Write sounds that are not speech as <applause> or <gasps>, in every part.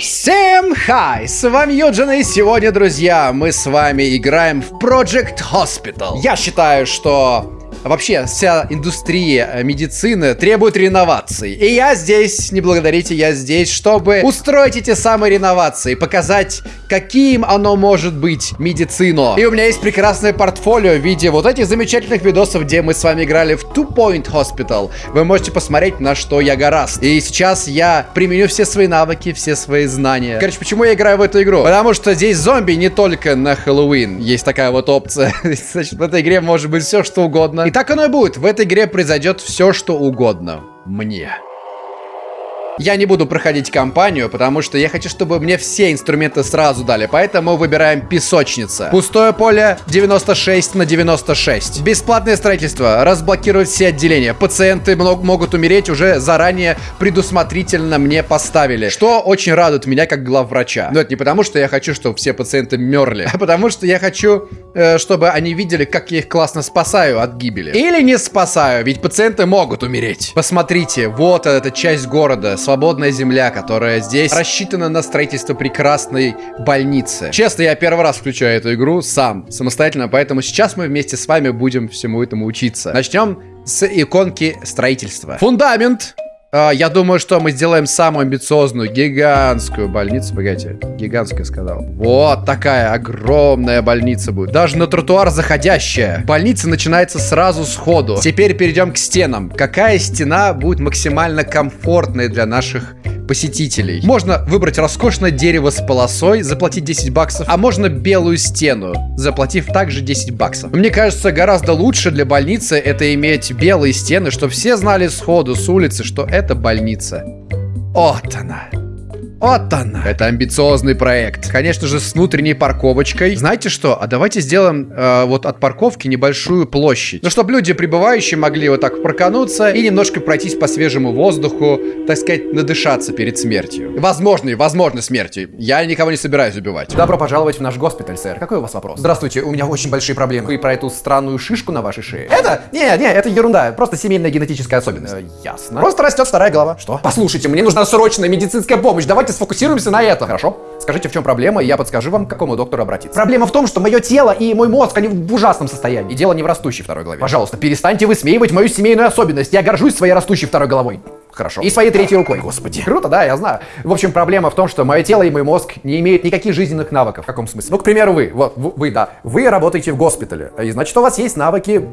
Всем хай! С вами Юджин, и сегодня, друзья, мы с вами играем в Project Hospital. Я считаю, что Вообще, вся индустрия э, медицины требует реноваций. И я здесь, не благодарите, я здесь, чтобы устроить эти самые реновации, показать, каким оно может быть, медицину. И у меня есть прекрасное портфолио в виде вот этих замечательных видосов, где мы с вами играли в Two Point Hospital. Вы можете посмотреть, на что я гораст. И сейчас я применю все свои навыки, все свои знания. Короче, почему я играю в эту игру? Потому что здесь зомби не только на Хэллоуин. Есть такая вот опция. <laughs> Значит, в этой игре может быть все, что угодно. И так оно и будет. В этой игре произойдет все, что угодно. Мне. Я не буду проходить кампанию, потому что я хочу, чтобы мне все инструменты сразу дали. Поэтому выбираем песочница. Пустое поле 96 на 96. Бесплатное строительство. Разблокировать все отделения. Пациенты могут умереть уже заранее предусмотрительно мне поставили. Что очень радует меня как главврача. Но это не потому, что я хочу, чтобы все пациенты мерли, а потому что я хочу, э, чтобы они видели, как я их классно спасаю от гибели. Или не спасаю, ведь пациенты могут умереть. Посмотрите, вот эта часть города с свободная земля, которая здесь рассчитана на строительство прекрасной больницы. Честно, я первый раз включаю эту игру сам, самостоятельно, поэтому сейчас мы вместе с вами будем всему этому учиться. Начнем с иконки строительства. Фундамент. Uh, я думаю, что мы сделаем самую амбициозную, гигантскую больницу. Погодите, гигантская сказал. Вот такая огромная больница будет. Даже на тротуар заходящая. Больница начинается сразу сходу. Теперь перейдем к стенам. Какая стена будет максимально комфортной для наших посетителей. Можно выбрать роскошное дерево с полосой, заплатить 10 баксов, а можно белую стену, заплатив также 10 баксов. Мне кажется, гораздо лучше для больницы это иметь белые стены, чтобы все знали сходу с улицы, что больница. Вот она. Вот она. Это амбициозный проект. Конечно же, с внутренней парковочкой. Знаете что? А давайте сделаем э, вот от парковки небольшую площадь. Ну, чтобы люди, прибывающие, могли вот так прокануться и немножко пройтись по свежему воздуху, так сказать, надышаться перед смертью. Возможной, возможной смертью. Я никого не собираюсь убивать. Добро пожаловать в наш госпиталь, сэр. Какой у вас вопрос? Здравствуйте, у меня очень большие проблемы. Вы про эту странную шишку на вашей шее? Это? Не, не, это ерунда. Просто семейная генетическая особенность. Э, ясно. Просто растет вторая голова. Что? Послушайте, мне нужна срочная медицинская помощь. Давайте Давайте сфокусируемся на этом. Хорошо? Скажите, в чем проблема, и я подскажу вам, к какому доктору обратиться. Проблема в том, что мое тело и мой мозг, они в ужасном состоянии. И дело не в растущей второй голове. Пожалуйста, перестаньте высмеивать мою семейную особенность. Я горжусь своей растущей второй головой. Хорошо. И своей третьей рукой. Господи. Круто, да, я знаю. В общем, проблема в том, что мое тело и мой мозг не имеют никаких жизненных навыков. В каком смысле? Ну, к примеру, вы. Вот, вы, да. Вы работаете в госпитале. И значит, у вас есть навыки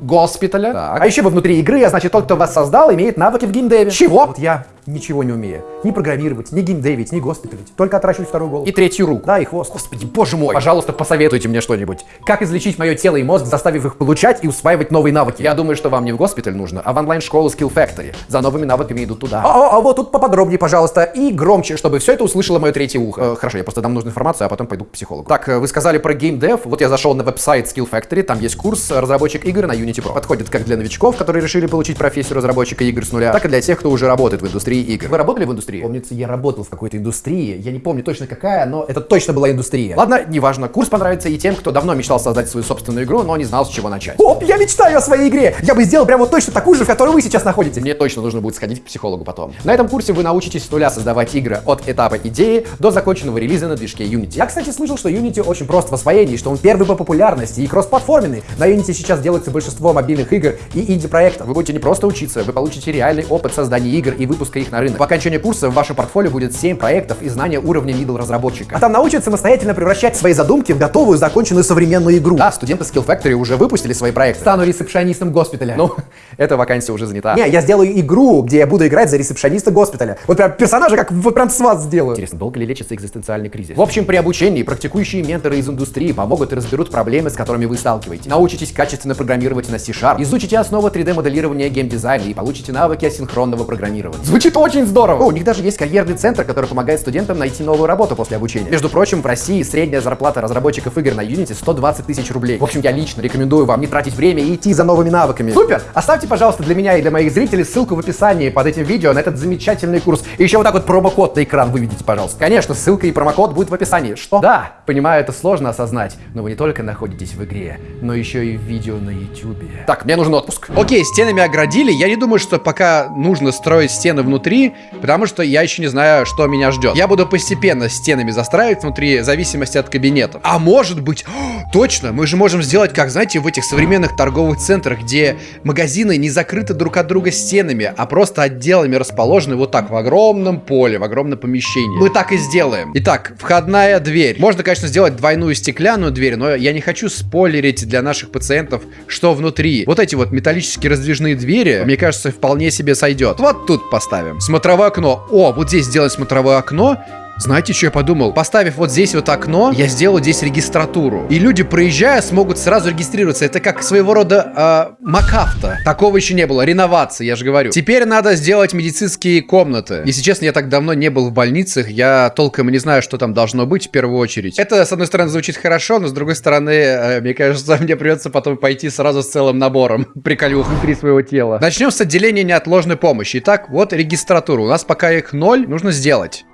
госпиталя. Так. А еще вы внутри игры, а значит, тот, кто вас создал, имеет навыки в геймдеве. Чего? Вот я ничего не умею. Ни программировать, ни геймдевить, ни госпиталить. Только отращивать вторую голову. И третью руку. Да, и хвост. Господи, боже мой. Пожалуйста, посоветуйте мне что-нибудь. Как излечить мое тело и мозг, заставив их получать и усваивать новые навыки? Я думаю, что вам не в госпиталь нужно, а в онлайн-школу Skill Factory. За новыми навыками идут туда. А, а, а вот тут поподробнее, пожалуйста, и громче, чтобы все это услышало мое третье ухо. Э, хорошо, я просто дам нужную информацию, а потом пойду к психологу. Так, э, вы сказали про геймдев. Вот я зашел на веб-сайт Skill Factory, там есть курс разработчик игр на Unity Pro. Подходит как для новичков, которые решили получить профессию разработчика игр с нуля, так и для тех, кто уже работает в индустрии игр. Вы работали в индустрии? Помнится, я работал в какой-то индустрии. Я не помню точно какая, но это точно была индустрия. Ладно, неважно. Курс понравится и тем, кто давно мечтал создать свою собственную игру, но не знал, с чего начать. Оп, я мечтаю о своей игре! Я бы сделал прямо точно такую же, в которой вы сейчас находитесь. Мне точно нужно будет сходить к психологу потом. На этом курсе вы научитесь с нуля создавать игры от этапа идеи до законченного релиза на движке Unity. Я, кстати, слышал, что Unity очень прост в освоении, что он первый по популярности и кроссплатформенный. На Unity сейчас делается большинство мобильных игр и инди-проектов. Вы будете не просто учиться, вы получите реальный опыт создания игр и выпуска их на рынок. По окончании курса в вашем портфолио будет 7 проектов и знания уровня middle разработчика. А там научат самостоятельно превращать свои задумки в готовую, законченную современную игру. Да, студенты Skill Factory уже выпустили свои проекты. Стану ресепшонистом госпиталя. Ну, <laughs> эта вакансия уже занята. Не, я сделаю игру, где я буду играть за ресепшониста госпиталя. Вот прям персонажа, как вот прям с вас сделаю. Интересно, долго ли лечится экзистенциальный кризис? В общем, при обучении практикующие менторы из индустрии помогут и разберут проблемы, с которыми вы сталкиваетесь. Научитесь качественно программировать на C-Sharp, изучите основы 3D-моделирования геймдизайна и получите навыки асинхронного программирования. Звучит очень здорово! О, у них даже есть карьерный центр, который помогает студентам найти новую работу после обучения. Между прочим, в России средняя зарплата разработчиков игр на Unity 120 тысяч рублей. В общем, я лично рекомендую вам не тратить время и идти за новыми навыками. Супер! Оставьте, пожалуйста, для меня и для моих зрителей ссылку в описании под этим видео на этот замечательный курс. И еще вот так вот промокод на экран выведите, пожалуйста. Конечно, ссылка и промокод будет в описании. Что? Да, понимаю, это сложно осознать, но вы не только находитесь в игре, но еще и в видео на YouTube. Так, мне нужен отпуск. Окей, стенами оградили. Я не думаю, что пока нужно строить стены внутри внутри, потому что я еще не знаю, что меня ждет. Я буду постепенно стенами застраивать внутри, в зависимости от кабинетов. А может быть, <gasps> точно, мы же можем сделать, как, знаете, в этих современных торговых центрах, где магазины не закрыты друг от друга стенами, а просто отделами расположены вот так в огромном поле, в огромном помещении. Мы так и сделаем. Итак, входная дверь. Можно, конечно, сделать двойную стеклянную дверь, но я не хочу спойлерить для наших пациентов, что внутри. Вот эти вот металлические раздвижные двери, мне кажется, вполне себе сойдет. Вот тут поставим. Смотровое окно. О, вот здесь сделать смотровое окно. Знаете, что я подумал? Поставив вот здесь вот окно, я сделаю здесь регистратуру. И люди, проезжая, смогут сразу регистрироваться. Это как своего рода э, МакАвто. Такого еще не было. Реновация, я же говорю. Теперь надо сделать медицинские комнаты. Если честно, я так давно не был в больницах. Я толком не знаю, что там должно быть в первую очередь. Это, с одной стороны, звучит хорошо, но с другой стороны, э, мне кажется, <laughs> мне придется потом пойти сразу с целым набором <laughs> приколюх внутри своего тела. Начнем с отделения неотложной помощи. Итак, вот регистратура. У нас пока их ноль, нужно сделать.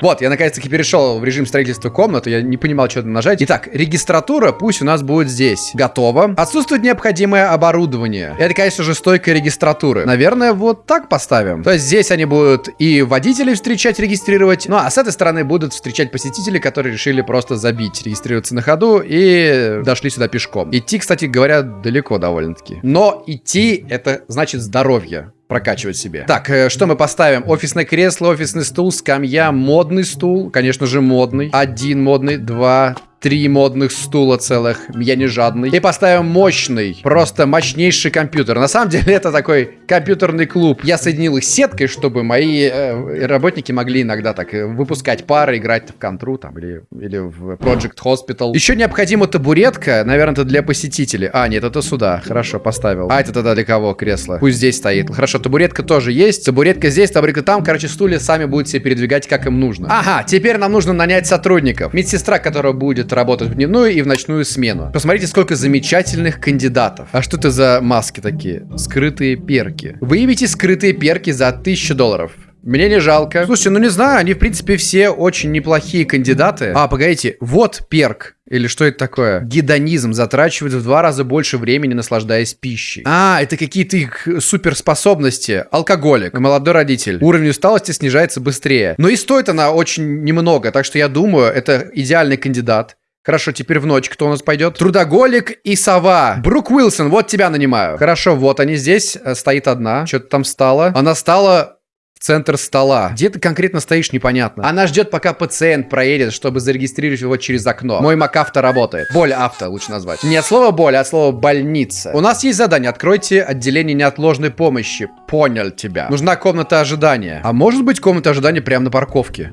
Вот, я наконец-таки перешел в режим строительства комнаты, я не понимал, что нажать. Итак, регистратура пусть у нас будет здесь. Готово. Отсутствует необходимое оборудование. Это, конечно же, стойка регистратуры. Наверное, вот так поставим. То есть здесь они будут и водителей встречать, регистрировать, ну а с этой стороны будут встречать посетителей, которые решили просто забить, регистрироваться на ходу и дошли сюда пешком. Идти, кстати говоря, далеко довольно-таки. Но идти это значит здоровье прокачивать себе. Так, э, что мы поставим? Офисное кресло, офисный стул, скамья, модный стул. Конечно же, модный. Один модный, два, три модных стула целых. Я не жадный. И поставим мощный, просто мощнейший компьютер. На самом деле <laughs> это такой компьютерный клуб. Я соединил их сеткой, чтобы мои э, работники могли иногда так э, выпускать пары, играть в контру там или, или в Project Hospital. Еще необходима табуретка, наверное, это для посетителей. А, нет, это сюда. Хорошо, поставил. А это тогда для кого кресло? Пусть здесь стоит. Хорошо, табуретка тоже есть. Табуретка здесь, табуретка там. Короче, стулья сами будут себе передвигать, как им нужно. Ага, теперь нам нужно нанять сотрудников. Медсестра, которая будет работать в дневную и в ночную смену. Посмотрите, сколько замечательных кандидатов. А что это за маски такие? Скрытые перки. Выявите скрытые перки за 1000 долларов. Мне не жалко. Слушайте, ну не знаю, они в принципе все очень неплохие кандидаты. А, погодите, вот перк. Или что это такое? Гедонизм затрачивает в два раза больше времени, наслаждаясь пищей. А, это какие-то их суперспособности. Алкоголик, молодой родитель. Уровень усталости снижается быстрее. Но и стоит она очень немного, так что я думаю, это идеальный кандидат. Хорошо, теперь в ночь кто у нас пойдет? Трудоголик и сова. Брук Уилсон, вот тебя нанимаю. Хорошо, вот они здесь. Э, стоит одна. Что-то там стало. Она стала в центр стола. Где ты конкретно стоишь, непонятно. Она ждет, пока пациент проедет, чтобы зарегистрировать его через окно. Мой МакАвто работает. Боль авто лучше назвать. Не от слова боль, а от слова больница. У нас есть задание. Откройте отделение неотложной помощи. Понял тебя. Нужна комната ожидания. А может быть комната ожидания прямо на парковке?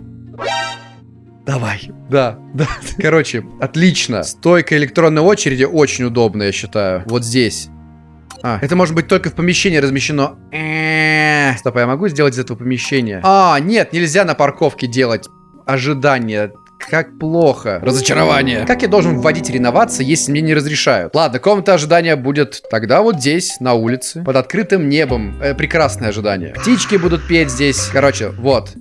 Давай. Да, да. <laughs> Короче, отлично. Стойка электронной очереди очень удобная, я считаю. Вот здесь. А, это может быть только в помещении размещено. Стоп, а я могу сделать из этого помещения? А, нет, нельзя на парковке делать ожидание. Как плохо. Разочарование. Как я должен вводить реновации, если мне не разрешают? Ладно, комната ожидания будет тогда вот здесь, на улице, под открытым небом. Э, прекрасное ожидание. Птички будут петь здесь. Короче, вот.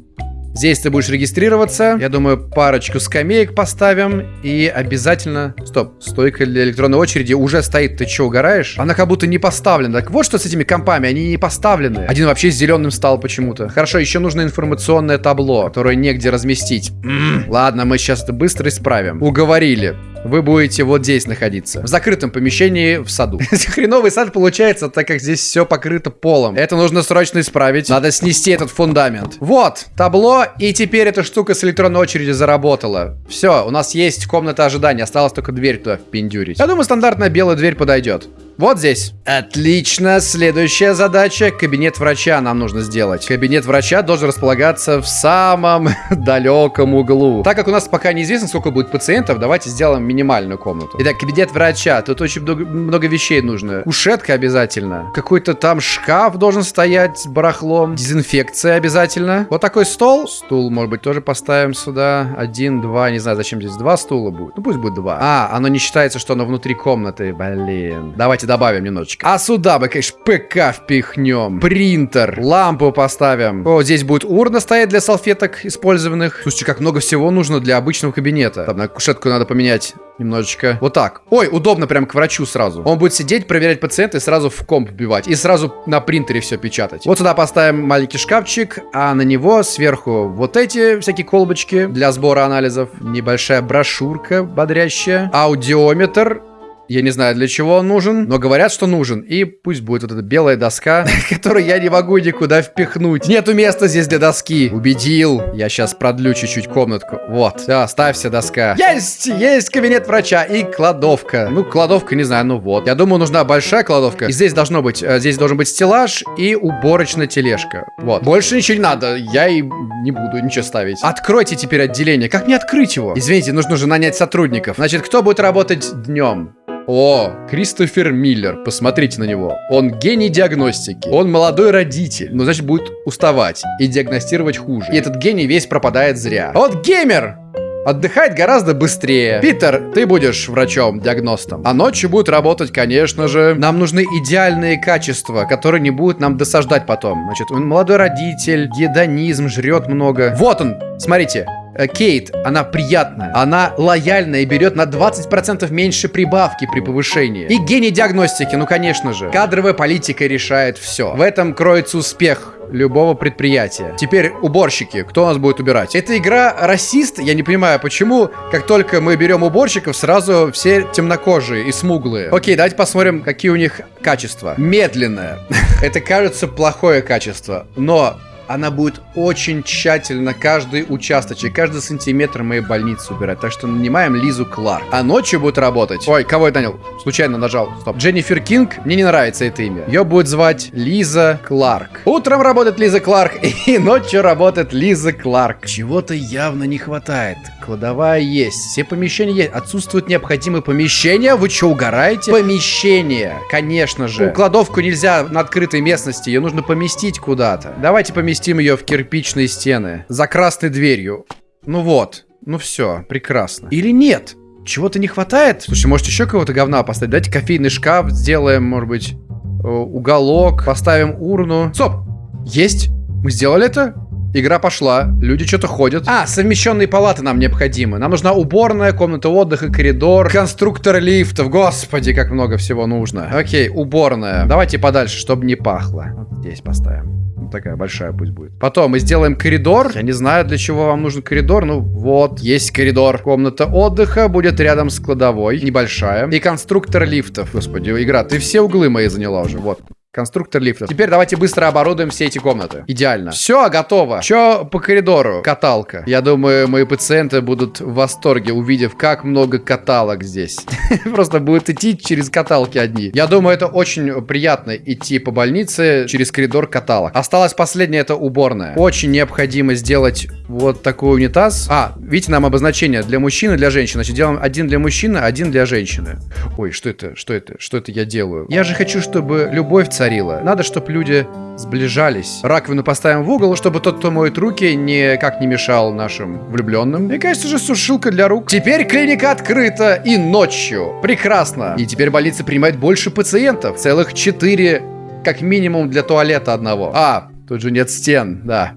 Здесь ты будешь регистрироваться. Я думаю, парочку скамеек поставим. И обязательно... Стоп, стойка для электронной очереди уже стоит. Ты что, угораешь? Она как будто не поставлена. Так вот что с этими компами, они не поставлены. Один вообще зеленым стал почему-то. Хорошо, еще нужно информационное табло, которое негде разместить. М -м. Ладно, мы сейчас это быстро исправим. Уговорили вы будете вот здесь находиться. В закрытом помещении в саду. <laughs> Хреновый сад получается, так как здесь все покрыто полом. Это нужно срочно исправить. Надо снести этот фундамент. Вот, табло, и теперь эта штука с электронной очереди заработала. Все, у нас есть комната ожидания. Осталось только дверь туда впендюрить. Я думаю, стандартная белая дверь подойдет. Вот здесь. Отлично. Следующая задача. Кабинет врача нам нужно сделать. Кабинет врача должен располагаться в самом <laughs> далеком углу. Так как у нас пока неизвестно, сколько будет пациентов, давайте сделаем минимальную комнату. Итак, кабинет врача. Тут очень много, много вещей нужно. Кушетка обязательно. Какой-то там шкаф должен стоять с барахлом. Дезинфекция обязательно. Вот такой стол. Стул, может быть, тоже поставим сюда. Один, два. Не знаю, зачем здесь два стула будет. Ну, пусть будет два. А, оно не считается, что оно внутри комнаты. Блин. Давайте Давайте добавим немножечко. А сюда бы, конечно, ПК впихнем. Принтер. Лампу поставим. О, здесь будет урна стоять для салфеток использованных. Слушайте, как много всего нужно для обычного кабинета. Там, на кушетку надо поменять немножечко. Вот так. Ой, удобно прям к врачу сразу. Он будет сидеть, проверять пациента и сразу в комп вбивать. И сразу на принтере все печатать. Вот сюда поставим маленький шкафчик, а на него сверху вот эти всякие колбочки для сбора анализов. Небольшая брошюрка бодрящая. Аудиометр. Я не знаю, для чего он нужен, но говорят, что нужен. И пусть будет вот эта белая доска, <laughs> которую я не могу никуда впихнуть. Нету места здесь для доски. Убедил. Я сейчас продлю чуть-чуть комнатку. Вот. Все, ставься доска. Есть! Есть кабинет врача и кладовка. Ну, кладовка, не знаю, ну вот. Я думаю, нужна большая кладовка. И здесь должно быть, э, здесь должен быть стеллаж и уборочная тележка. Вот. Больше ничего не надо. Я и не буду ничего ставить. Откройте теперь отделение. Как мне открыть его? Извините, нужно же нанять сотрудников. Значит, кто будет работать днем? О, Кристофер Миллер, посмотрите на него. Он гений диагностики. Он молодой родитель, но значит будет уставать и диагностировать хуже. И этот гений весь пропадает зря. А вот геймер! Отдыхает гораздо быстрее. Питер, ты будешь врачом-диагностом. А ночью будет работать, конечно же. Нам нужны идеальные качества, которые не будут нам досаждать потом. Значит, он молодой родитель, гедонизм, жрет много. Вот он, смотрите. Э, Кейт, она приятная, она лояльная и берет на 20% меньше прибавки при повышении. И гений диагностики, ну конечно же. Кадровая политика решает все. В этом кроется успех любого предприятия. Теперь уборщики. Кто у нас будет убирать? Эта игра расист. Я не понимаю, почему, как только мы берем уборщиков, сразу все темнокожие и смуглые. Окей, давайте посмотрим, какие у них качества. Медленное. <laughs> Это кажется плохое качество, но она будет очень тщательно каждый участочек, каждый сантиметр моей больницы убирать. Так что нанимаем Лизу Кларк. А ночью будет работать... Ой, кого я нанял? Случайно нажал. Стоп. Дженнифер Кинг. Мне не нравится это имя. Ее будет звать Лиза Кларк. Утром работает Лиза Кларк, <laughs> и ночью работает Лиза Кларк. Чего-то явно не хватает. Кладовая есть. Все помещения есть. Отсутствуют необходимые помещения. Вы что, угораете? Помещения. Конечно же. Кладовку нельзя на открытой местности. Ее нужно поместить куда-то. Давайте поместим ее в кирпичные стены. За красной дверью. Ну вот. Ну все. Прекрасно. Или нет? Чего-то не хватает? Слушай, может еще кого-то говна поставить? Давайте кофейный шкаф сделаем, может быть, э, уголок. Поставим урну. Стоп! Есть? Мы сделали это? Игра пошла, люди что-то ходят. А, совмещенные палаты нам необходимы. Нам нужна уборная, комната отдыха, коридор, конструктор лифтов. Господи, как много всего нужно. Окей, уборная. Давайте подальше, чтобы не пахло. Вот здесь поставим. Вот такая большая пусть будет. Потом мы сделаем коридор. Я не знаю, для чего вам нужен коридор. Ну, вот, есть коридор. Комната отдыха будет рядом с кладовой. Небольшая. И конструктор лифтов. Господи, игра, ты все углы мои заняла уже. Вот. Конструктор лифтов. Теперь давайте быстро оборудуем все эти комнаты. Идеально. Все, готово. Что по коридору? Каталка. Я думаю, мои пациенты будут в восторге, увидев, как много каталок здесь. <laughs> Просто будут идти через каталки одни. Я думаю, это очень приятно идти по больнице через коридор каталок. Осталось последнее, это уборная. Очень необходимо сделать вот такой унитаз. А, видите, нам обозначение для мужчины, для женщины. Значит, делаем один для мужчины, один для женщины. Ой, что это? Что это? Что это я делаю? Я же хочу, чтобы любовь царила царила. Надо, чтобы люди сближались. Раковину поставим в угол, чтобы тот, кто моет руки, никак не мешал нашим влюбленным. И, конечно же, сушилка для рук. Теперь клиника открыта и ночью. Прекрасно. И теперь больница принимает больше пациентов. Целых четыре, как минимум, для туалета одного. А, тут же нет стен, да.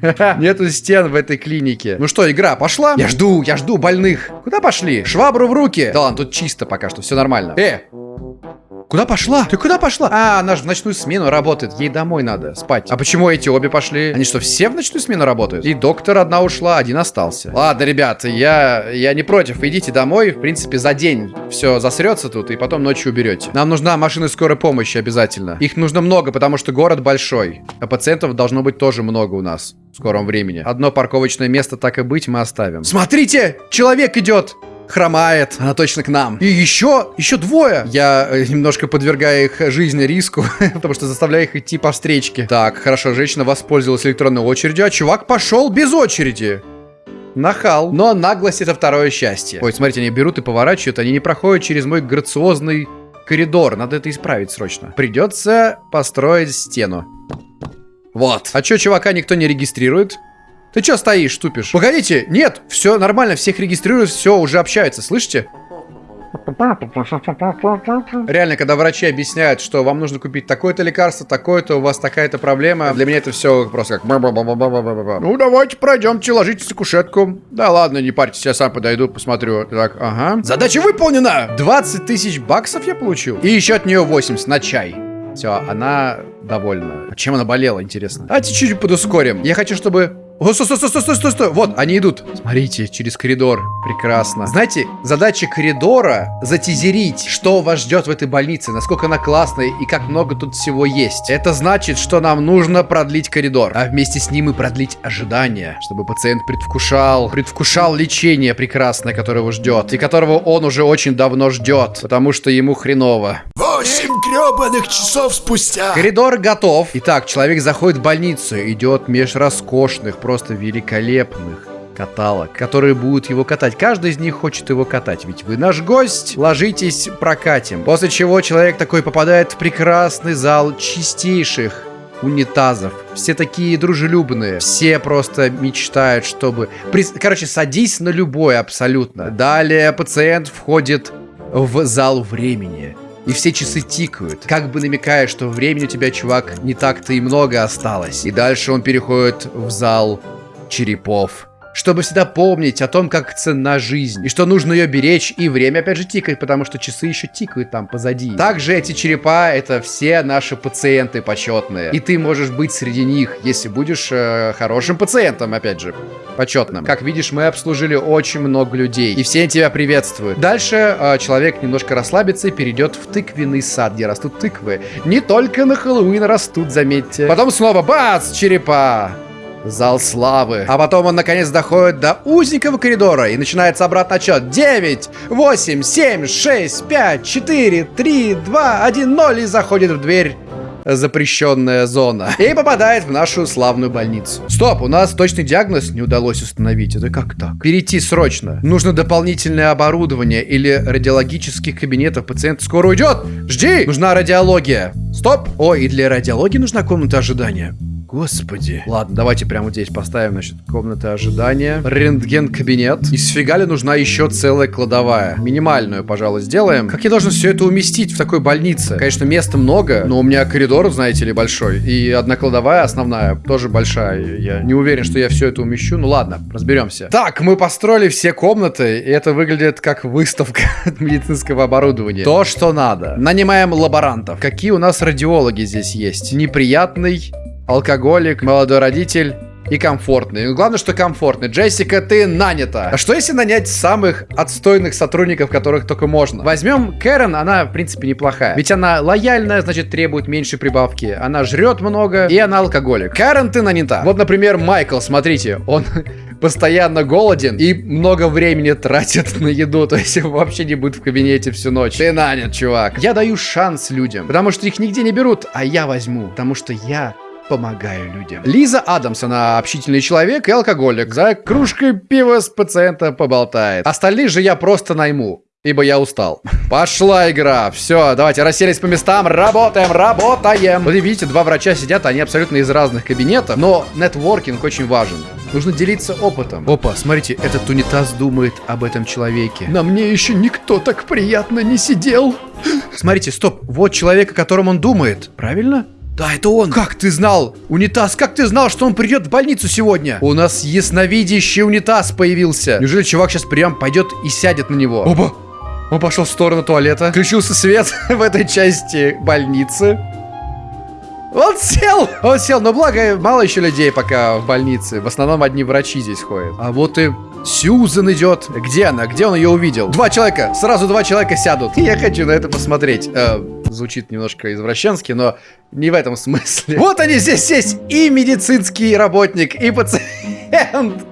<laughs> Нету стен в этой клинике. Ну что, игра пошла? Я жду, я жду больных. Куда пошли? Швабру в руки. Да ладно, тут чисто пока что, все нормально. Э, Куда пошла? Ты куда пошла? А, она же в ночную смену работает. Ей домой надо спать. А почему эти обе пошли? Они что, все в ночную смену работают? И доктор одна ушла, один остался. Ладно, ребята, я, я не против. Идите домой. В принципе, за день все засрется тут, и потом ночью уберете. Нам нужна машина скорой помощи обязательно. Их нужно много, потому что город большой. А пациентов должно быть тоже много у нас в скором времени. Одно парковочное место, так и быть, мы оставим. Смотрите! Человек идет! Хромает, она точно к нам. И еще, еще двое. Я э, немножко подвергаю их жизни риску, <laughs> потому что заставляю их идти по встречке. Так, хорошо, женщина воспользовалась электронной очередью, а чувак пошел без очереди. Нахал. Но наглость это второе счастье. Ой, смотрите, они берут и поворачивают, они не проходят через мой грациозный коридор. Надо это исправить срочно. Придется построить стену. Вот. А чё, чувака никто не регистрирует? Ты чё стоишь, тупишь? Погодите, нет, все нормально, всех регистрируют, все, уже общаются, слышите? Реально, когда врачи объясняют, что вам нужно купить такое-то лекарство, такое-то, у вас такая-то проблема, для меня это все просто как... Ну, давайте пройдемте, ложитесь на кушетку. Да ладно, не парьтесь, я сам подойду, посмотрю. Так, ага. Задача выполнена! 20 тысяч баксов я получил. И еще от нее 80 на чай. Все, она довольна. А чем она болела, интересно? А чуть-чуть подускорим. Я хочу, чтобы о, стой, стой, стой, стой, стой, стой. Вот, они идут. Смотрите, через коридор. Прекрасно. Знаете, задача коридора затизерить, что вас ждет в этой больнице, насколько она классная и как много тут всего есть. Это значит, что нам нужно продлить коридор, а вместе с ним и продлить ожидание, чтобы пациент предвкушал, предвкушал лечение прекрасное, которое его ждет, и которого он уже очень давно ждет, потому что ему хреново. Восемь гребаных часов спустя. Коридор готов. Итак, человек заходит в больницу, идет меж роскошных, просто великолепных каталог, которые будут его катать. Каждый из них хочет его катать, ведь вы наш гость. Ложитесь, прокатим. После чего человек такой попадает в прекрасный зал чистейших унитазов. Все такие дружелюбные. Все просто мечтают, чтобы... Короче, садись на любой абсолютно. Далее пациент входит в зал времени. И все часы тикают, как бы намекая, что времени у тебя, чувак, не так-то и много осталось. И дальше он переходит в зал черепов чтобы всегда помнить о том, как ценна жизнь, и что нужно ее беречь, и время опять же тикает, потому что часы еще тикают там позади. Также эти черепа — это все наши пациенты почетные, и ты можешь быть среди них, если будешь э, хорошим пациентом, опять же, почетным. Как видишь, мы обслужили очень много людей, и все тебя приветствуют. Дальше э, человек немножко расслабится и перейдет в тыквенный сад, где растут тыквы. Не только на Хэллоуин растут, заметьте. Потом снова бац, черепа. Зал славы. А потом он наконец доходит до узенького коридора и начинается обратный отчет. 9, 8, 7, 6, 5, 4, 3, 2, 1, 0 и заходит в дверь запрещенная зона. И попадает в нашу славную больницу. Стоп, у нас точный диагноз не удалось установить. Это как так? Перейти срочно. Нужно дополнительное оборудование или радиологических кабинетов. Пациент скоро уйдет. Жди! Нужна радиология. Стоп! О, и для радиологии нужна комната ожидания. Господи. Ладно, давайте прямо здесь поставим, значит, комнаты ожидания. Рентген-кабинет. И сфига ли нужна еще целая кладовая? Минимальную, пожалуй, сделаем. Как я должен все это уместить в такой больнице? Конечно, места много, но у меня коридор, знаете ли, большой. И одна кладовая основная тоже большая. Я не уверен, что я все это умещу. Ну ладно, разберемся. Так, мы построили все комнаты, и это выглядит как выставка <laughs> медицинского оборудования. То, что надо. Нанимаем лаборантов. Какие у нас радиологи здесь есть? Неприятный алкоголик, молодой родитель и комфортный. Ну, главное, что комфортный. Джессика, ты нанята. А что если нанять самых отстойных сотрудников, которых только можно? Возьмем Кэрен, она, в принципе, неплохая. Ведь она лояльная, значит, требует меньше прибавки. Она жрет много, и она алкоголик. Кэрен, ты нанята. Вот, например, Майкл, смотрите, он <laughs> постоянно голоден и много времени тратит на еду, то есть вообще не будет в кабинете всю ночь. Ты нанят, чувак. Я даю шанс людям, потому что их нигде не берут, а я возьму, потому что я помогаю людям. Лиза Адамс, она общительный человек и алкоголик. За кружкой пива с пациента поболтает. Остальных же я просто найму. Ибо я устал. Пошла игра. Все, давайте расселись по местам. Работаем, работаем. Вот видите, два врача сидят, они абсолютно из разных кабинетов. Но нетворкинг очень важен. Нужно делиться опытом. Опа, смотрите, этот унитаз думает об этом человеке. На мне еще никто так приятно не сидел. Смотрите, стоп. Вот человек, о котором он думает. Правильно? Да, это он. Как ты знал? Унитаз, как ты знал, что он придет в больницу сегодня? У нас ясновидящий унитаз появился. Неужели чувак сейчас прям пойдет и сядет на него? Оба! Он пошел в сторону туалета. Включился свет <laughs> в этой части больницы. Он сел! Он сел, но благо мало еще людей пока в больнице. В основном одни врачи здесь ходят. А вот и Сьюзен идет. Где она? Где он ее увидел? Два человека. Сразу два человека сядут. <laughs> Я хочу на это посмотреть. Звучит немножко извращенски, но не в этом смысле. Вот они здесь есть. И медицинский работник, и пациент.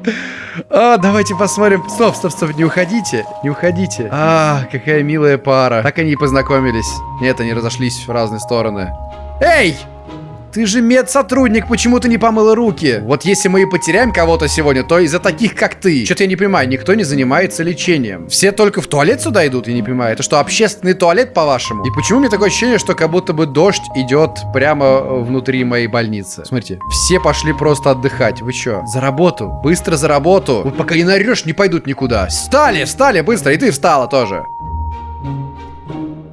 А, давайте посмотрим. Стоп, стоп, стоп, не уходите. Не уходите. А, какая милая пара. Так они и познакомились. Нет, они разошлись в разные стороны. Эй! Ты же медсотрудник, почему ты не помыла руки? Вот если мы и потеряем кого-то сегодня, то из-за таких, как ты. Что-то я не понимаю, никто не занимается лечением. Все только в туалет сюда идут, я не понимаю. Это что, общественный туалет, по-вашему? И почему мне такое ощущение, что как будто бы дождь идет прямо внутри моей больницы? Смотрите, все пошли просто отдыхать. Вы что? За работу. Быстро за работу. Вот пока не нарешь, не пойдут никуда. Встали, встали быстро. И ты встала тоже.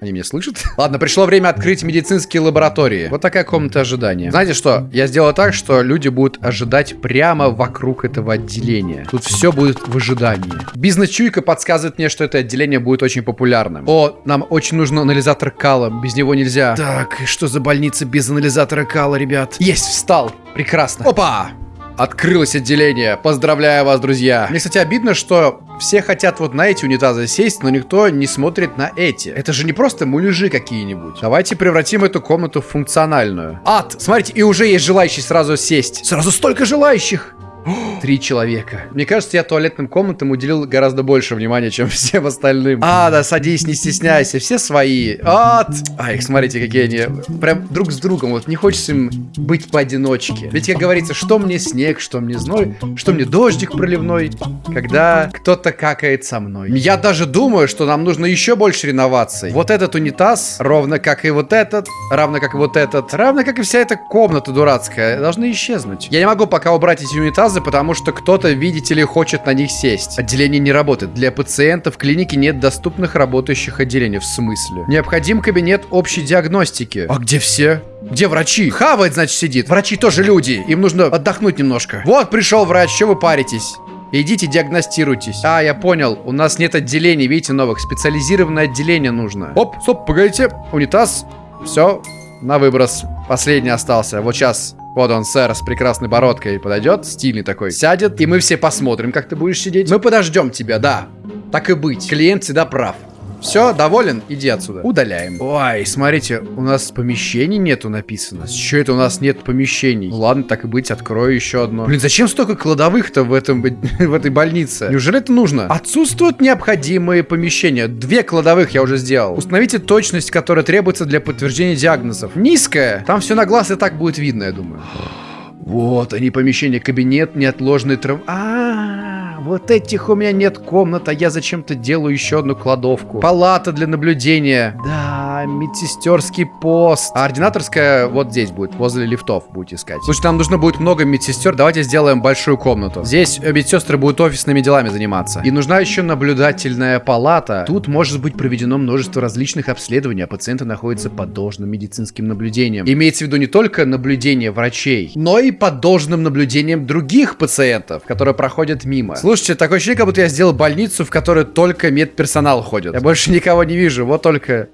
Они меня слышат? <laughs> Ладно, пришло время открыть медицинские лаборатории. Вот такая комната ожидания. Знаете что? Я сделал так, что люди будут ожидать прямо вокруг этого отделения. Тут все будет в ожидании. Бизнес-чуйка подсказывает мне, что это отделение будет очень популярным. О, нам очень нужен анализатор кала. Без него нельзя. Так, что за больница без анализатора кала, ребят? Есть, встал. Прекрасно. Опа! Открылось отделение. Поздравляю вас, друзья. Мне, кстати, обидно, что все хотят вот на эти унитазы сесть, но никто не смотрит на эти. Это же не просто муляжи какие-нибудь. Давайте превратим эту комнату в функциональную. Ад! Смотрите, и уже есть желающие сразу сесть. Сразу столько желающих! <gasps> Три человека. Мне кажется, я туалетным комнатам уделил гораздо больше внимания, чем <laughs> всем остальным. А, да, садись, не стесняйся. Все свои. От. А, их смотрите, какие они. Прям друг с другом. Вот не хочется им быть поодиночке. Ведь, как говорится, что мне снег, что мне зной, что мне дождик проливной, когда кто-то какает со мной. Я даже думаю, что нам нужно еще больше реноваций. Вот этот унитаз, ровно как и вот этот, равно как и вот этот, равно как и вся эта комната дурацкая, должны исчезнуть. Я не могу пока убрать эти унитазы, потому что кто-то, видите ли, хочет на них сесть. Отделение не работает. Для пациентов клинике нет доступных работающих отделений. В смысле? Необходим кабинет общей диагностики. А где все? Где врачи? Хавает, значит, сидит. Врачи тоже люди. Им нужно отдохнуть немножко. Вот пришел врач, что вы паритесь? Идите диагностируйтесь. А, я понял. У нас нет отделений, видите, новых. Специализированное отделение нужно. Оп, стоп, погодите. Унитаз. Все, на выброс. Последний остался. Вот сейчас вот он, сэр, с прекрасной бородкой подойдет, стильный такой, сядет, и мы все посмотрим, как ты будешь сидеть. Мы подождем тебя, да. Так и быть. Клиент всегда прав. Все, доволен? Иди отсюда. Удаляем. Ой, смотрите, у нас помещений нету написано. Чего это у нас нет помещений? Ну, ладно, так и быть, открою еще одно. Блин, зачем столько кладовых-то в, этом, <laughs> в этой больнице? Неужели это нужно? Отсутствуют необходимые помещения. Две кладовых я уже сделал. Установите точность, которая требуется для подтверждения диагнозов. Низкая. Там все на глаз и так будет видно, я думаю. <gasps> Вот они, помещение, кабинет, неотложный трав... А, -а, -а вот этих у меня нет комнат, я зачем-то делаю еще одну кладовку. Палата для наблюдения. Да, медсестерский пост. А ординаторская вот здесь будет, возле лифтов будете искать. Слушай, нам нужно будет много медсестер, давайте сделаем большую комнату. Здесь медсестры будут офисными делами заниматься. И нужна еще наблюдательная палата. Тут может быть проведено множество различных обследований, а пациенты находятся под должным медицинским наблюдением. Имеется в виду не только наблюдение врачей, но и под должным наблюдением других пациентов, которые проходят мимо. Слушайте, такое ощущение, как будто я сделал больницу, в которой только медперсонал ходит. Я больше никого не вижу, вот только...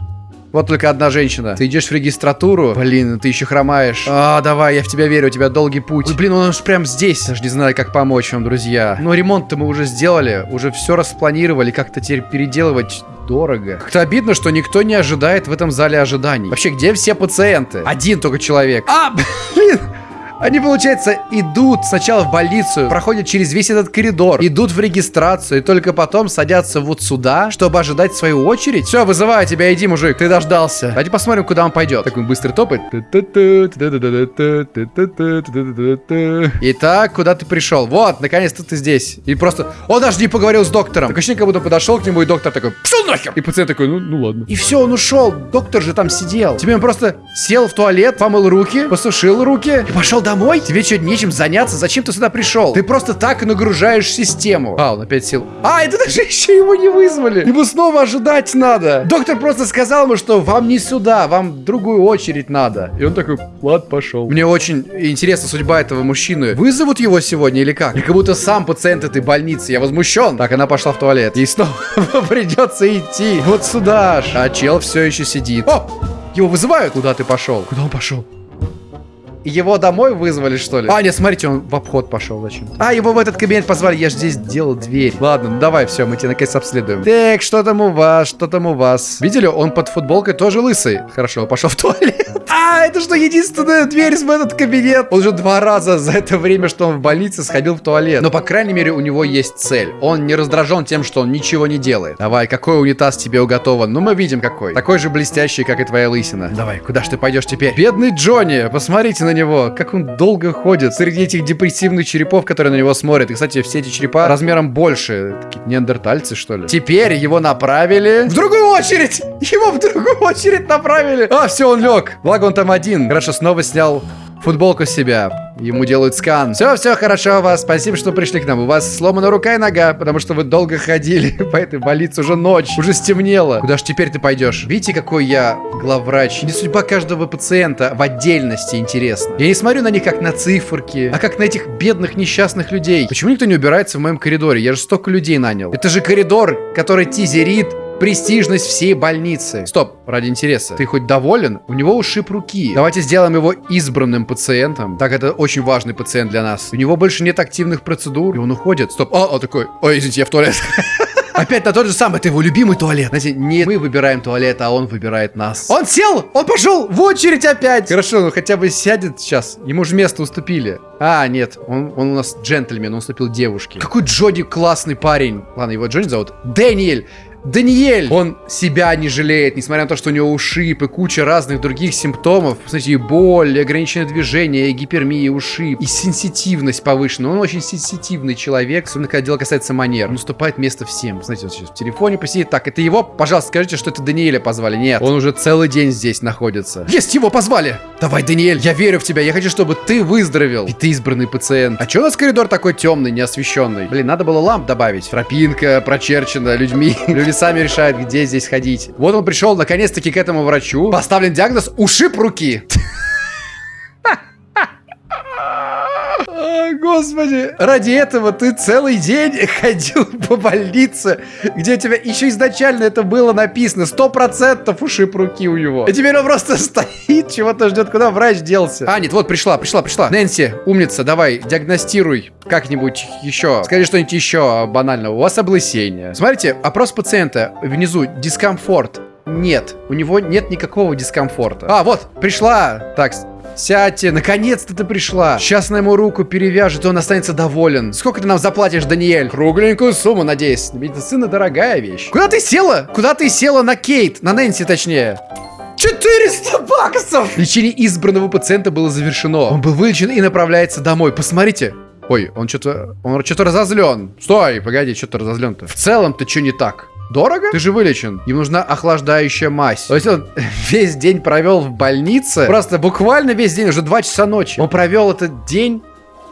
Вот только одна женщина. Ты идешь в регистратуру. Блин, ты еще хромаешь. А, давай, я в тебя верю, у тебя долгий путь. Ой, блин, он уж прям здесь. Даже не знаю, как помочь вам, друзья. Но ремонт-то мы уже сделали. Уже все распланировали. Как-то теперь переделывать дорого. Как-то обидно, что никто не ожидает в этом зале ожиданий. Вообще, где все пациенты? Один только человек. А, блин! Они, получается, идут сначала в больницу, проходят через весь этот коридор, идут в регистрацию и только потом садятся вот сюда, чтобы ожидать свою очередь. Все, вызываю тебя, иди, мужик, ты дождался. Давайте посмотрим, куда он пойдет. Такой быстрый топает. Итак, куда ты пришел? Вот, наконец-то ты здесь. И просто... Он даже не поговорил с доктором. Так ощущение, как будто подошел к нему, и доктор такой, пошел нахер! И пациент такой, ну, ну ладно. И все, он ушел. Доктор же там сидел. Тебе он просто сел в туалет, помыл руки, посушил руки и пошел домой? Тебе что, нечем заняться? Зачем ты сюда пришел? Ты просто так нагружаешь систему. А, он опять сел. А, это даже <laughs> еще его не вызвали. Ему снова ожидать надо. Доктор просто сказал ему, что вам не сюда, вам другую очередь надо. И он такой, ладно, пошел. Мне очень интересна судьба этого мужчины. Вызовут его сегодня или как? Или как будто сам пациент этой больницы. Я возмущен. Так, она пошла в туалет. Ей снова <laughs> придется идти. Вот сюда ж. А чел все еще сидит. О! Его вызывают? Куда ты пошел? Куда он пошел? Его домой вызвали, что ли? А, нет, смотрите, он в обход пошел зачем -то. А, его в этот кабинет позвали, я же здесь делал дверь. Ладно, ну давай, все, мы тебя наконец обследуем. Так, что там у вас, что там у вас? Видели, он под футболкой тоже лысый. Хорошо, пошел в туалет. <laughs> А, это что, единственная дверь в этот кабинет? Он уже два раза за это время, что он в больнице, сходил в туалет. Но, по крайней мере, у него есть цель. Он не раздражен тем, что он ничего не делает. Давай, какой унитаз тебе уготован? Ну, мы видим какой. Такой же блестящий, как и твоя лысина. Давай, куда ж ты пойдешь теперь? Бедный Джонни, посмотрите на него, как он долго ходит среди этих депрессивных черепов, которые на него смотрят. И, кстати, все эти черепа размером больше. Такие неандертальцы, что ли. Теперь его направили в другую очередь. Его в другую очередь направили. А, все, он лег. Благо он там один. Хорошо, снова снял футболку с себя. Ему делают скан. Все, все хорошо у вас. Спасибо, что пришли к нам. У вас сломана рука и нога, потому что вы долго ходили <laughs> по этой больнице. Уже ночь, уже стемнело. Куда ж теперь ты пойдешь? Видите, какой я главврач? Мне судьба каждого пациента в отдельности интересна. Я не смотрю на них как на циферки, а как на этих бедных несчастных людей. Почему никто не убирается в моем коридоре? Я же столько людей нанял. Это же коридор, который тизерит престижность всей больницы. Стоп, ради интереса. Ты хоть доволен? У него ушиб руки. Давайте сделаем его избранным пациентом. Так, это очень важный пациент для нас. У него больше нет активных процедур, и он уходит. Стоп, а, он такой, ой, извините, я в туалет. <laughs> Опять на тот же самый, это его любимый туалет. Знаете, не мы выбираем туалет, а он выбирает нас. Он сел, он пошел в очередь опять. Хорошо, ну хотя бы сядет сейчас. Ему же место уступили. А, нет, он, он у нас джентльмен, он уступил девушке. Какой Джоди классный парень. Ладно, его Джоди зовут. Дэниэль. Даниэль! Он себя не жалеет, несмотря на то, что у него ушиб и куча разных других симптомов. Смотрите, и боль, и ограниченное движение, и гипермия, и ушиб, и сенситивность повышена. Он очень сенситивный человек, особенно когда дело касается манер. Он уступает место всем. Знаете, вот сейчас в телефоне посидит. Так, это его? Пожалуйста, скажите, что это Даниэля позвали. Нет, он уже целый день здесь находится. Есть, его позвали! Давай, Даниэль, я верю в тебя. Я хочу, чтобы ты выздоровел. И ты избранный пациент. А что у нас коридор такой темный, неосвещенный? Блин, надо было ламп добавить. Тропинка прочерчена людьми. <laughs> Люди сами решают, где здесь ходить. Вот он пришел наконец-таки к этому врачу. Поставлен диагноз ушиб руки. Господи, ради этого ты целый день <laughs> ходил по больнице, где тебя еще изначально это было написано. Сто процентов ушиб руки у него. И теперь он просто <laughs> стоит, чего-то ждет, куда врач делся. А, нет, вот пришла, пришла, пришла. Нэнси, умница, давай, диагностируй как-нибудь еще. Скажи что-нибудь еще банального. У вас облысение. Смотрите, опрос пациента. Внизу дискомфорт. Нет, у него нет никакого дискомфорта. А, вот, пришла. Так, Сядьте, наконец-то ты пришла. Сейчас на ему руку перевяжет, и он останется доволен. Сколько ты нам заплатишь, Даниэль? Кругленькую сумму, надеюсь. Медицина дорогая вещь. Куда ты села? Куда ты села на Кейт? На Нэнси, точнее. 400 баксов! Лечение избранного пациента было завершено. Он был вылечен и направляется домой. Посмотрите. Ой, он что-то... Он что-то разозлен. Стой, погоди, что-то разозлен-то. В целом-то что не так? Дорого? Ты же вылечен. Ему нужна охлаждающая мазь. То есть он <laughs> весь день провел в больнице. Просто буквально весь день, уже 2 часа ночи. Он провел этот день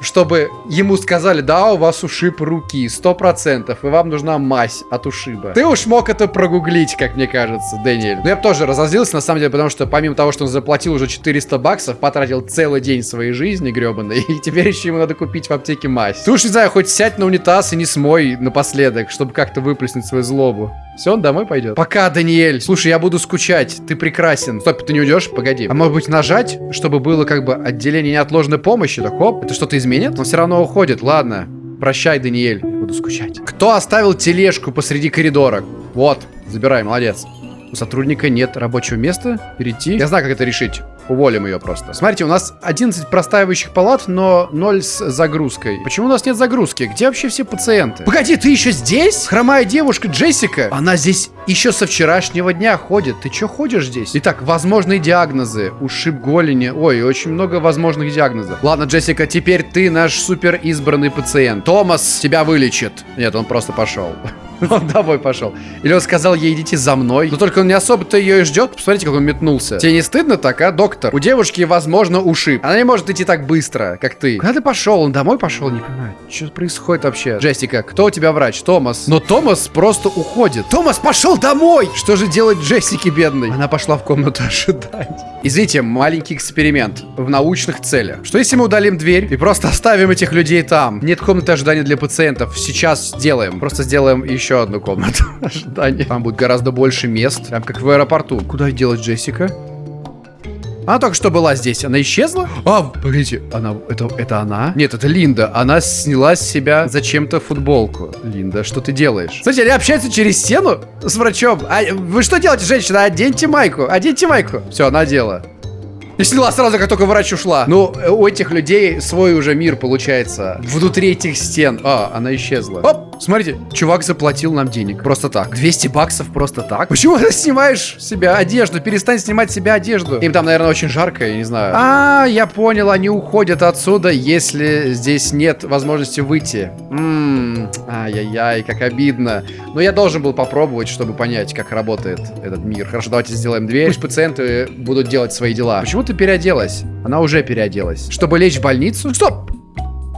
чтобы ему сказали, да, у вас ушиб руки, сто процентов, и вам нужна мазь от ушиба. Ты уж мог это прогуглить, как мне кажется, Дэниэль. Но я бы тоже разозлился, на самом деле, потому что помимо того, что он заплатил уже 400 баксов, потратил целый день своей жизни гребаной, <laughs> и теперь еще ему надо купить в аптеке мазь. Ты уж, не знаю, хоть сядь на унитаз и не смой напоследок, чтобы как-то выплеснуть свою злобу. Все, он домой пойдет. Пока, Даниэль. Слушай, я буду скучать. Ты прекрасен. Стоп, ты не уйдешь? Погоди. А может быть нажать, чтобы было как бы отделение неотложной помощи? Так, хоп, это что-то изменит? Он все равно уходит. Ладно. Прощай, Даниэль. Я буду скучать. Кто оставил тележку посреди коридора? Вот, забирай, молодец. У сотрудника нет рабочего места. Перейти. Я знаю, как это решить. Уволим ее просто. Смотрите, у нас 11 простаивающих палат, но 0 с загрузкой. Почему у нас нет загрузки? Где вообще все пациенты? Погоди, ты еще здесь? Хромая девушка Джессика? Она здесь еще со вчерашнего дня ходит. Ты что ходишь здесь? Итак, возможные диагнозы. Ушиб голени. Ой, очень много возможных диагнозов. Ладно, Джессика, теперь ты наш супер избранный пациент. Томас тебя вылечит. Нет, он просто пошел. <laughs> Он домой пошел. Или он сказал ей, идите за мной. Но только он не особо-то ее и ждет. Посмотрите, как он метнулся. Тебе не стыдно так, а, доктор? У девушки, возможно, ушиб. Она не может идти так быстро, как ты. Куда ты пошел? Он домой пошел? Не понимаю. Что происходит вообще? Джессика, кто у тебя врач? Томас. Но Томас просто уходит. Томас пошел домой! Что же делать Джессике, бедной? Она пошла в комнату <laughs> ожидать. Извините, маленький эксперимент в научных целях. Что если мы удалим дверь и просто оставим этих людей там? Нет комнаты ожидания для пациентов. Сейчас сделаем. Просто сделаем еще одну комнату <laughs> ожидания. Там будет гораздо больше мест. Прям как в аэропорту. Куда делать Джессика? Она только что была здесь. Она исчезла? А, погодите, она, это, это она? Нет, это Линда. Она сняла с себя зачем-то футболку. Линда, что ты делаешь? Смотрите, они общаются через стену с врачом. А вы что делаете, женщина? Оденьте майку. Оденьте майку. Все, она одела. И сняла сразу, как только врач ушла. Ну, у этих людей свой уже мир получается. Внутри этих стен. А, она исчезла. Оп! Смотрите, чувак заплатил нам денег. Просто так. 200 баксов просто так. Почему ты <laughs> снимаешь себя одежду? Перестань снимать себя одежду. Им там, наверное, очень жарко, я не знаю. А, я понял, они уходят отсюда, если здесь нет возможности выйти. Ммм, ай-яй-яй, как обидно. Но я должен был попробовать, чтобы понять, как работает этот мир. Хорошо, давайте сделаем дверь. Пусть пациенты будут делать свои дела. Почему ты переоделась? Она уже переоделась. Чтобы лечь в больницу? Стоп!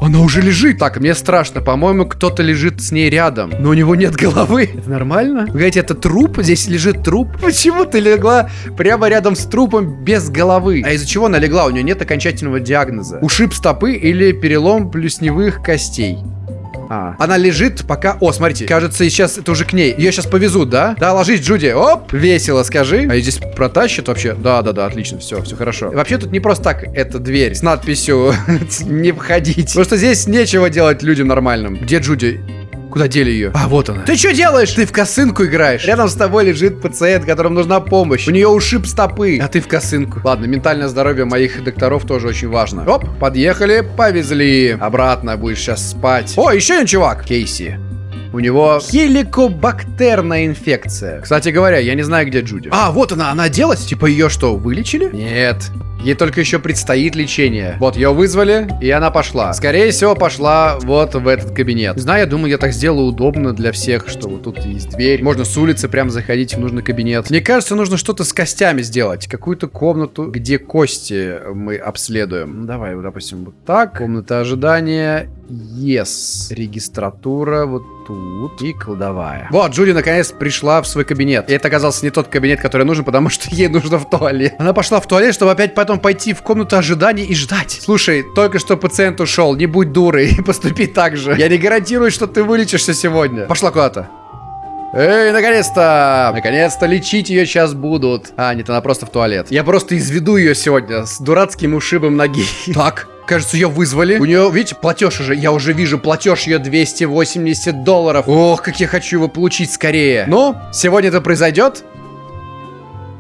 Она уже лежит. Так, мне страшно. По-моему, кто-то лежит с ней рядом. Но у него нет головы. Это нормально? Вы говорите, это труп? Здесь лежит труп? Почему ты легла прямо рядом с трупом без головы? А из-за чего она легла? У нее нет окончательного диагноза. Ушиб стопы или перелом плюсневых костей. А. Она лежит пока... О, смотрите, кажется, сейчас это уже к ней. Ее сейчас повезут, да? Да, ложись, Джуди. Оп, весело, скажи. А ее здесь протащат вообще? Да, да, да, отлично, все, все хорошо. Вообще тут не просто так эта дверь с надписью <laughs> «Не входить». Потому что здесь нечего делать людям нормальным. Где Джуди? Куда дели ее? А, вот она. Ты что делаешь? Ты в косынку играешь. Рядом с тобой лежит пациент, которому нужна помощь. У нее ушиб стопы. А ты в косынку. Ладно, ментальное здоровье моих докторов тоже очень важно. Оп, подъехали, повезли. Обратно будешь сейчас спать. О, еще один чувак. Кейси. У него хеликобактерная инфекция. Кстати говоря, я не знаю, где Джуди. А, вот она, она оделась? Типа ее что, вылечили? Нет. Ей только еще предстоит лечение. Вот, ее вызвали, и она пошла. Скорее всего, пошла вот в этот кабинет. Не знаю, я думаю, я так сделаю удобно для всех, что вот тут есть дверь. Можно с улицы прям заходить в нужный кабинет. Мне кажется, нужно что-то с костями сделать. Какую-то комнату, где кости мы обследуем. Ну, давай, допустим, вот так. Комната ожидания. Yes. Регистратура вот тут. И кладовая. Вот, Джуди наконец пришла в свой кабинет. И это оказался не тот кабинет, который нужен, потому что ей нужно в туалет. Она пошла в туалет, чтобы опять потом пойти в комнату ожидания и ждать. Слушай, только что пациент ушел, не будь дурой и <laughs> поступи так же. Я не гарантирую, что ты вылечишься сегодня. Пошла куда-то. Эй, наконец-то! Наконец-то лечить ее сейчас будут. А, нет, она просто в туалет. Я просто изведу ее сегодня с дурацким ушибом ноги. Так, Кажется, ее вызвали. У нее, видите, платеж уже. Я уже вижу платеж ее 280 долларов. Ох, как я хочу его получить скорее. Ну, сегодня это произойдет.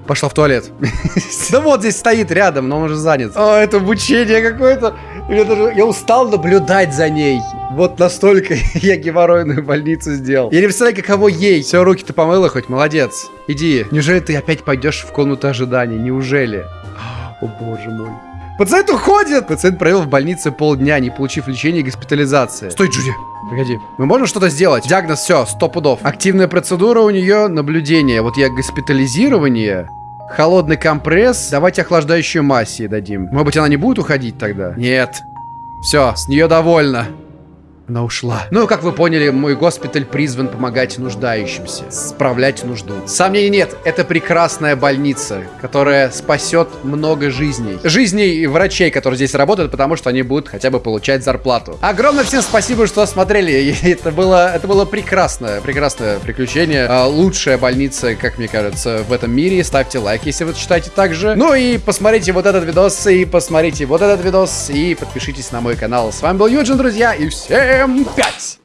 Пошла в туалет. <laughs> Да вот здесь стоит рядом, но он уже занят. О, это обучение какое-то. Я устал наблюдать за ней. Вот настолько <laughs> я геморройную больницу сделал. Я не представляю, каково ей. Все, руки ты помыла хоть, молодец. Иди. Неужели ты опять пойдешь в комнату ожидания? Неужели? О боже мой. Пациент уходит! Пациент провел в больнице полдня, не получив лечения и госпитализации. Стой, Джуди! Погоди. Мы можем что-то сделать? Диагноз, все, сто пудов. Активная процедура у нее, наблюдение. Вот я госпитализирование. Холодный компресс. Давайте охлаждающую массе дадим. Может быть, она не будет уходить тогда? Нет. Все, с нее довольно. Она ушла. Ну, как вы поняли, мой госпиталь призван помогать нуждающимся, справлять нужду. Сомнений нет, это прекрасная больница, которая спасет много жизней. Жизней врачей, которые здесь работают, потому что они будут хотя бы получать зарплату. Огромное всем спасибо, что смотрели. Это было, это было прекрасное, прекрасное приключение. А, лучшая больница, как мне кажется, в этом мире. Ставьте лайк, если вы считаете так же. Ну и посмотрите вот этот видос, и посмотрите вот этот видос, и подпишитесь на мой канал. С вами был Юджин, друзья, и всем... Всем пять!